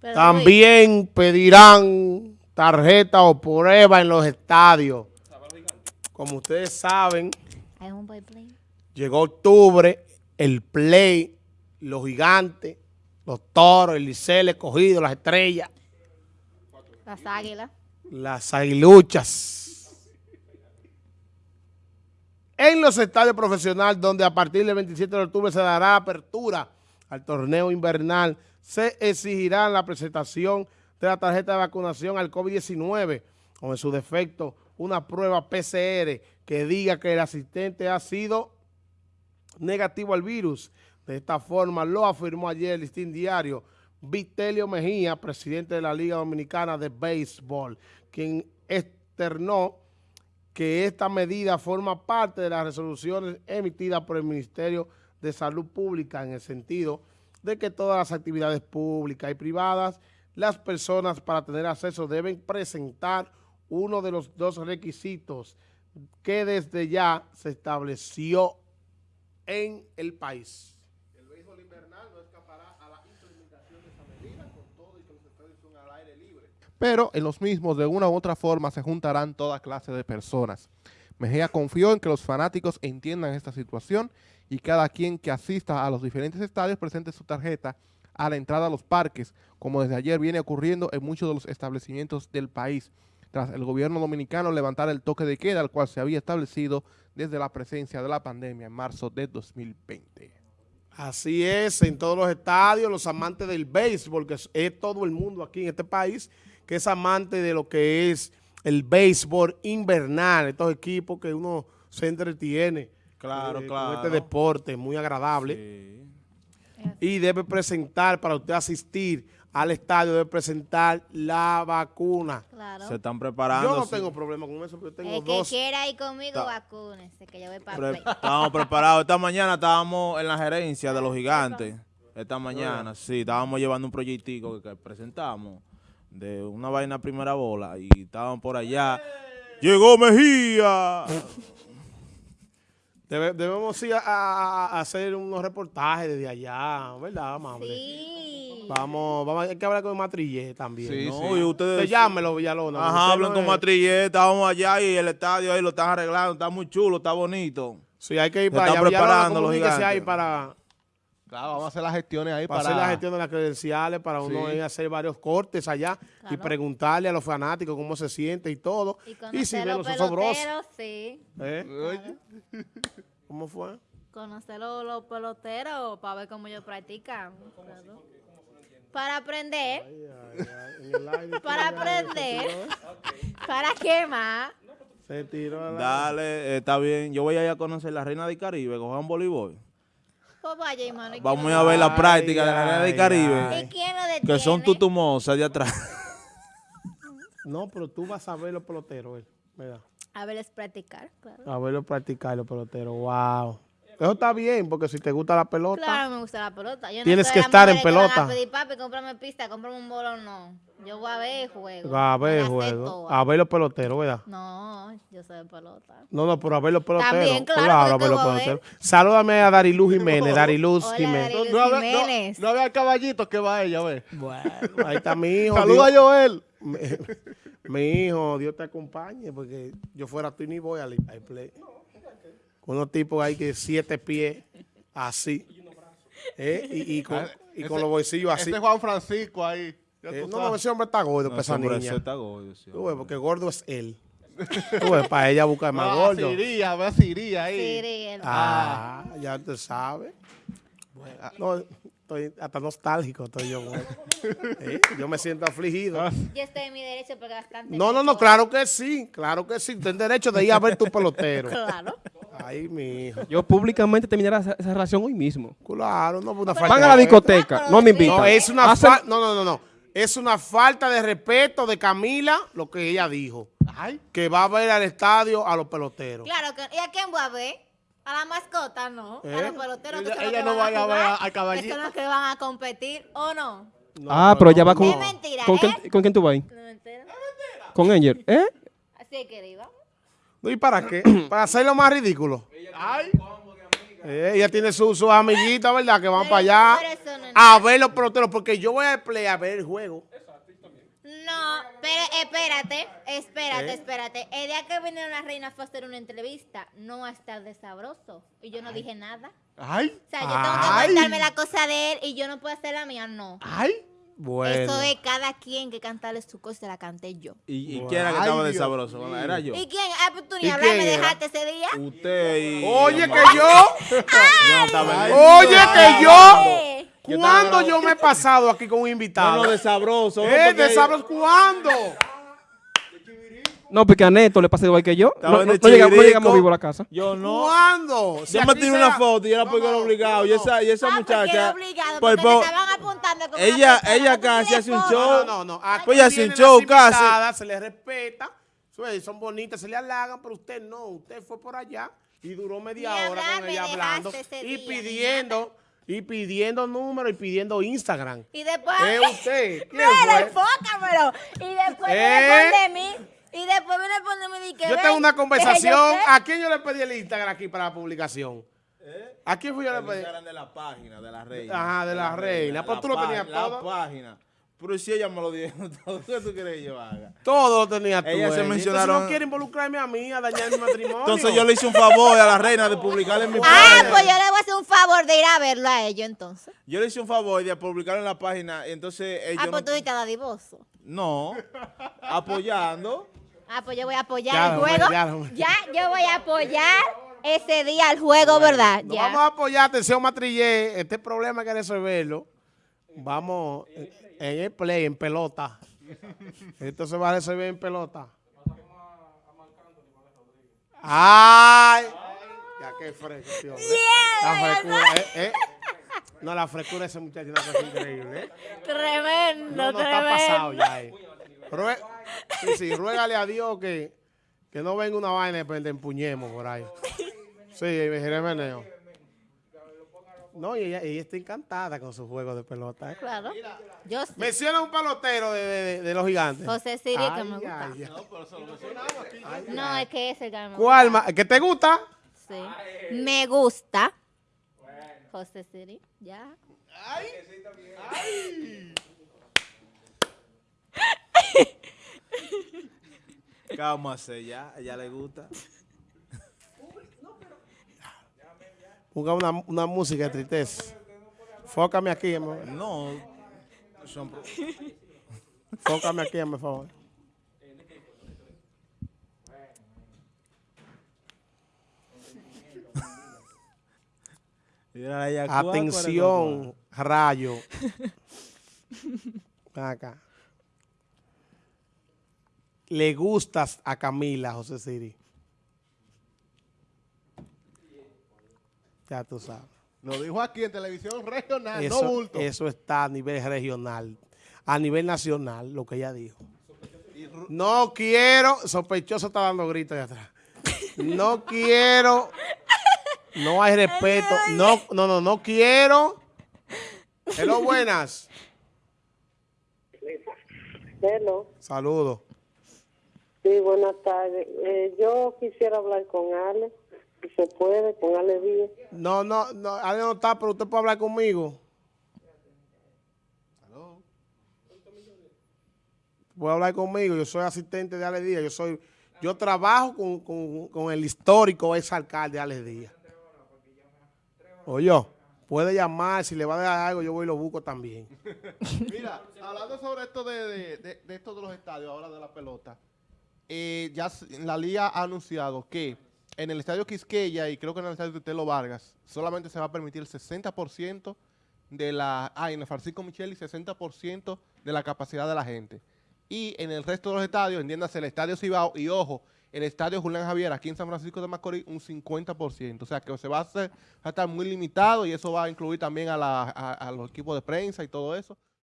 Pero, También pedirán tarjeta o prueba en los estadios. Como ustedes saben, llegó octubre, el play, los gigantes, los toros, el liceo, el escogido, las estrellas, Las águilas. las aguiluchas. En los estadios profesionales, donde a partir del 27 de octubre se dará apertura al torneo invernal, se exigirá la presentación de la tarjeta de vacunación al COVID-19 o en su defecto una prueba PCR que diga que el asistente ha sido negativo al virus. De esta forma lo afirmó ayer el listín diario Vitelio Mejía, presidente de la Liga Dominicana de Béisbol, quien externó que esta medida forma parte de las resoluciones emitidas por el Ministerio de Salud Pública en el sentido de que todas las actividades públicas y privadas, las personas para tener acceso deben presentar uno de los dos requisitos que desde ya se estableció en el país. El béisbol invernal no escapará a la implementación de esa medida con todo y que los estadios son al aire libre. pero en los mismos de una u otra forma se juntarán toda clase de personas. Mejía confió en que los fanáticos entiendan esta situación y cada quien que asista a los diferentes estadios presente su tarjeta a la entrada a los parques, como desde ayer viene ocurriendo en muchos de los establecimientos del país, tras el gobierno dominicano levantar el toque de queda, al cual se había establecido desde la presencia de la pandemia en marzo de 2020. Así es, en todos los estadios, los amantes del béisbol, que es, todo el mundo aquí en este país, que es amante de lo que es el béisbol invernal, estos equipos que uno se entretiene Claro, eh, claro. con este deporte muy agradable. Sí. Y debe presentar, para usted asistir al estadio, debe presentar la vacuna. Claro. Se están preparando. Yo no sí. tengo problema con eso, porque yo tengo El que dos. quiera ir conmigo, vacúnese, que yo voy para Pre- play. estábamos preparados. Esta mañana estábamos en la gerencia de los gigantes. Esta mañana, sí, estábamos llevando un proyectico que, que presentamos de una vaina primera bola y estábamos por allá. ¡Llegó Mejía! Debe- debemos ir a, a- a hacer unos reportajes desde allá, ¿verdad, amable? Sí. Vamos, vamos, hay que hablar con Matrillé también. Sí, ¿no? Y ustedes... Usted llámelo, Villalona. Ajá, hablan no con es- Matrillé, estábamos allá y el estadio ahí lo están arreglando, está muy chulo, está bonito. Sí, hay que ir Se para están allá. Villalona, preparando los gigantes. ahí para, Claro, vamos a hacer las gestiones ahí para para, hacer la gestión de las credenciales, para uno Sí. ir a hacer varios cortes allá y preguntarle a los fanáticos cómo se siente y todo. Y Y, si conocer ven los peloteros, sí. ¿eh? ¿Cómo fue? Conocer los, los peloteros para ver cómo ellos practican. claro. Para aprender. Para aprender. ¿Para qué más? Se tiró a la... Dale, eh, está bien. Yo voy a ir a conocer la Reina del Caribe, cojan voleibol. Pues vaya, hermano. ¿y Vamos a ver la Ay, práctica de la Reina del Caribe. ay. ¿Y quién lo detiene? Que son tutumosas de atrás. No, pero tú vas a ver los peloteros, eh, ¿verdad? A verles practicar, claro. A verlos practicar los peloteros. Wow. Eso está bien, porque si te gusta la pelota, Claro, me gusta la pelota. Yo no Tienes que estar en que van pelota. A pedir, papi, cómprame pista, cómprame un bolón, no. Yo voy a ver juego. a ver juego, a ver los peloteros, ¿verdad? No, yo soy de pelota. No, no, pero a ver los peloteros. También, claro, a ver los voy a ver. peloteros. Salúdame a Dariluz Jiménez, Dariluz Hola, Jiménez. Dariluz. No, había, Jiménez. no, no había caballito que va ella, ve. Bueno, ahí está mi hijo. Saluda a Joel. mi, mi hijo, Dios te acompañe, porque yo fuera tú y ni voy al, al play. Con unos tipos ahí que siete pies, así. ¿eh? Y, y con, y con Ese- los bolsillos así. Ese es Juan Francisco ahí. Eh, no, no, ese hombre está gordo, No, para esa ese hombre niña. está gordo, sí, Tú ves, porque gordo es él. Tú ves, para ella buscar más Ah, gordo. Ve a ahí. El- Ah, ya te sabes. ah, No, estoy hasta nostálgico, estoy yo. güey. Eh, Yo me siento afligido. Yo estoy en mi derecho porque bastante. No, no, no, claro que sí, claro que sí. Tienes derecho de ir a ver tu pelotero. Claro. Ay, mi hijo. Yo públicamente terminaré esa, esa relación hoy mismo. Claro, no, una falta Van a la discoteca, no me invitan. No, es una Hacen- falta, no, no, no, no. Es una falta de respeto de Camila lo que ella dijo. Ay, Que va a ver al estadio a los peloteros. Claro que. ¿Y a quién voy a ver? A la mascota, no. ¿Eh? A los peloteros que Ella- ella no van vaya a ver al caballito. Que son los que van a competir, ¿o no? No, ah, pero ella va con... Es mentira, ¿con, ¿eh? quién, ¿Con quién tú vas ahí? No. Con Angel. ¿Eh? Así que iba. No, ¿Y para qué? Para hacerlo más ridículo. ay. Eh, ella tiene sus su amiguitas, ¿verdad? Que van Pero- para allá no a ver los peloteros, porque yo voy a play a ver el juego. No, pero espérate, espérate, ¿Eh? espérate. El día que vinieron las reinas fue a hacer una entrevista, no a estar de sabroso. Y yo no dije nada. Ay, O sea, yo tengo que ay, contarme la cosa de él y yo no puedo hacer la mía, no. ay. Bueno. Eso es cada quien que cantarle su cosa, la canté yo. ¿Y, y Ay, quién era que estaba de Dios sabroso? Era yo. ¿Y quién? Ah, pues tú ni ¿Y hablar, me dejaste ese día. Usted y... Oye, que yo, no oye, que yo, Yo ¿cuándo yo me he pasado aquí con un No, invitado? no, de sabroso. ¿no? Eh, de sabros, ¿cuándo? No, porque a Neto le pasa igual que yo. No, no- no llegamos, no llegamos vivo a la casa. Yo no. ¿Cuándo? Si Yo me tiré una foto y era No, porque era no, obligado. Y no, esa, y esa ah, porque era muchacha. obligado, pues, porque estaban apuntando ella- ella casi hace un show. No, no, no. Pues ya sin vienen show, casi. Se les respeta. Son bonitas, se le halagan, pero usted no. Usted fue por allá y duró media hora con ella hablando y día, pidiendo, y pidiendo números y pidiendo Instagram. Y después. ¿Es usted? ¿Quién Mira, fue? enfócamelo. Y después ¿Eh? de mí. Y después viene mí y que Yo tengo una conversación. yo sé. ¿A quién yo le pedí el Instagram aquí para la publicación? ¿A quién fui yo le El pedí? Instagram de la página, de la reina. Ajá, de la reina. Pues La tú lo tenías La todo. página. Pero si ella me lo dijo todo, ¿qué tú quieres que yo haga? Todo lo tenía tú. Ellas se ella. mencionaron- Entonces no quiere involucrarme a mí a dañar mi matrimonio. Entonces yo le hice un favor a la reina de publicar en mi Ah, página. pues yo le voy a hacer un favor de ir a verlo a ellos entonces. Yo le hice un favor de publicar en la página. Entonces ellos. Ah, pues tú no, dijiste dadivoso. no, apoyando. Ah, pues yo voy a apoyar Ya el juego. ya yo voy a apoyar ese día el juego, ¿verdad? Ya. vamos a apoyar, atención Matrillé, este problema hay que resolverlo. Vamos en en el play, en pelota. Esto se va a resolver en pelota. ¡Ay! Ya qué fresco, tío. La frescura, eh, eh. No, la frescura de ese muchacho es una cosa increíble, ¿eh? Tremendo, No, no está pasado ya, eh. Sí, sí, ruégale a Dios que, que no venga una vaina y después te empuñemos por ahí. Sí, Jeremio. No, y ella, ella está encantada con su juego de pelota. ¿eh? Claro. Yo sí. Menciona un pelotero de, de- de los gigantes. José Siri, que Ay, me gusta. ay, ay. No, es que ese que me gusta. ¿Cuál más? ¿Que te gusta? Sí. Me gusta. José Siri, ya. Cálmase ya, a ella le gusta. Ponga una, una música de tristeza. Fócame aquí, amor. No. Son Fócame aquí, por favor. Mira ella, ¿cuál, cuál es Atención, rayo. Acá. Le gustas a Camila, José Siri. Ya tú sabes. Lo dijo aquí en televisión regional, Eso, no bulto. eso está a nivel regional. A nivel nacional, lo que ella dijo. No quiero, sospechoso está dando gritos de atrás. No quiero, no hay respeto. No, no, no, no quiero. Hello, buenas. Hello. Saludos. Sí, buenas tardes. Eh, yo quisiera hablar con Ale, si se puede, con Ale Díaz. No, no, no, Ale no está, pero usted puede hablar conmigo. Puede hablar conmigo, yo soy asistente de Ale Díaz, yo soy, yo trabajo con, con- con el histórico ex alcalde Ale Díaz. Oye, puede llamar, si le va a dar algo, yo voy y lo busco también. Mira, hablando sobre esto de, de, de- de esto de los estadios, ahora de la pelota, eh, ya la liga ha anunciado que en el estadio Quisqueya y creo que en el estadio Telo Vargas solamente se va a permitir el 60% de la... Ah, en el Francisco Micheli 60% de la capacidad de la gente. Y en el resto de los estadios, entiéndase, el estadio Cibao y ojo, el estadio Julián Javier aquí en San Francisco de Macorís un 50%. O sea que se va a, hacer, va a estar muy limitado y eso va a incluir también a, la- a los equipos de prensa y todo eso.